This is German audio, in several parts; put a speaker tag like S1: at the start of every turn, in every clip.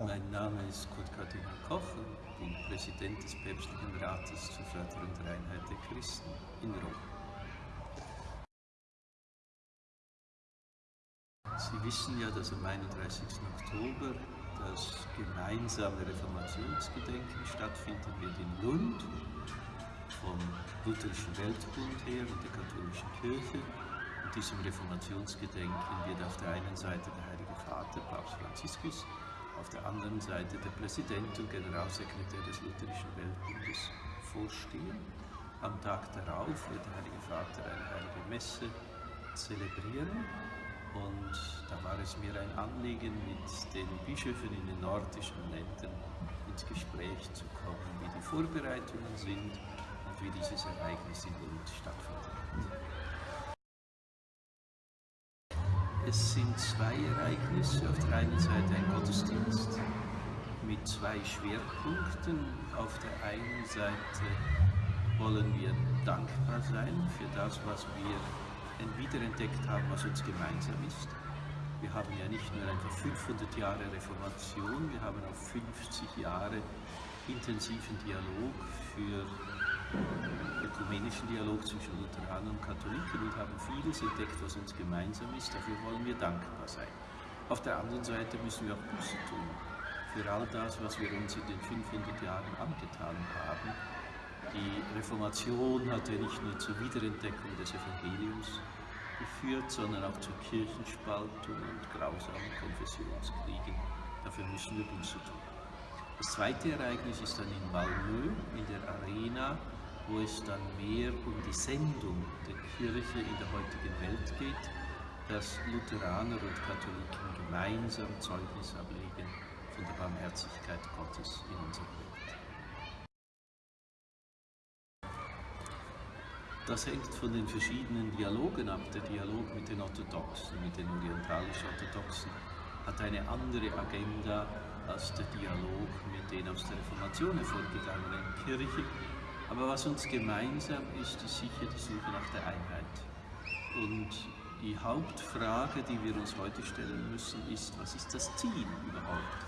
S1: Mein Name ist Kurt Kardinal Koch und bin Präsident des Päpstlichen Rates zur Förderung der Einheit der Christen in Rom. Sie wissen ja, dass am 31. Oktober das gemeinsame Reformationsgedenken stattfinden wird in Lund vom Lutherischen Weltbund her und der katholischen Kirche. Und diesem Reformationsgedenken wird auf der einen Seite der Heilige Vater, Papst Franziskus, auf der anderen Seite der Präsident und Generalsekretär des Lutherischen Weltbundes vorstehen. Am Tag darauf wird der Heilige Vater eine heilige Messe zelebrieren und da war es mir ein Anliegen, mit den Bischöfen in den nordischen Ländern ins Gespräch zu kommen, wie die Vorbereitungen sind und wie dieses Ereignis in Lund stattfindet. Es sind zwei Ereignisse. Auf der einen Seite ein Gottesdienst mit zwei Schwerpunkten. Auf der einen Seite wollen wir dankbar sein für das, was wir wiederentdeckt haben, was uns gemeinsam ist. Wir haben ja nicht nur einfach 500 Jahre Reformation, wir haben auch 50 Jahre intensiven Dialog für ökumenischen Dialog zwischen Lutheranern und Katholiken und haben vieles entdeckt, was uns gemeinsam ist. Dafür wollen wir dankbar sein. Auf der anderen Seite müssen wir auch Buße tun für all das, was wir uns in den 500 Jahren angetan haben. Die Reformation hat ja nicht nur zur Wiederentdeckung des Evangeliums geführt, sondern auch zur Kirchenspaltung und grausamen Konfessionskriegen. Dafür müssen wir Buße tun. Das zweite Ereignis ist dann in Malmö, in der Arena, wo es dann mehr um die Sendung der Kirche in der heutigen Welt geht, dass Lutheraner und Katholiken gemeinsam Zeugnis ablegen von der Barmherzigkeit Gottes in unserer Welt. Das hängt von den verschiedenen Dialogen ab. Der Dialog mit den Orthodoxen, mit den orientalisch-orthodoxen, hat eine andere Agenda als der Dialog mit den aus der Reformation hervorgegangenen Kirchen aber was uns gemeinsam ist, ist sicher die Suche nach der Einheit. Und die Hauptfrage, die wir uns heute stellen müssen, ist, was ist das Ziel überhaupt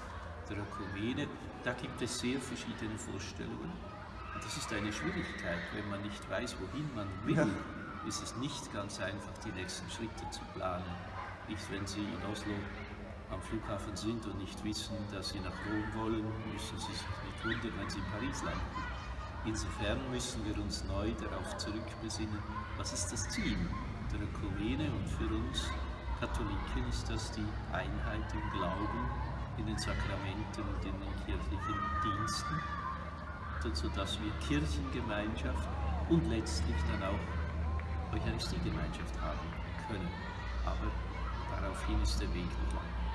S1: der Ökumene? Da gibt es sehr verschiedene Vorstellungen. Und das ist eine Schwierigkeit, wenn man nicht weiß, wohin man will, ja. ist es nicht ganz einfach, die nächsten Schritte zu planen. Nicht, wenn Sie in Oslo am Flughafen sind und nicht wissen, dass Sie nach Rom wollen, müssen Sie sich nicht wundern, wenn Sie in Paris landen. Insofern müssen wir uns neu darauf zurückbesinnen, was ist das Ziel der Ökumene und für uns Katholiken ist das die Einheit im Glauben, in den Sakramenten und in den kirchlichen Diensten, sodass wir Kirchengemeinschaft und letztlich dann auch Eucharistiegemeinschaft haben können. Aber daraufhin ist der Weg noch lang.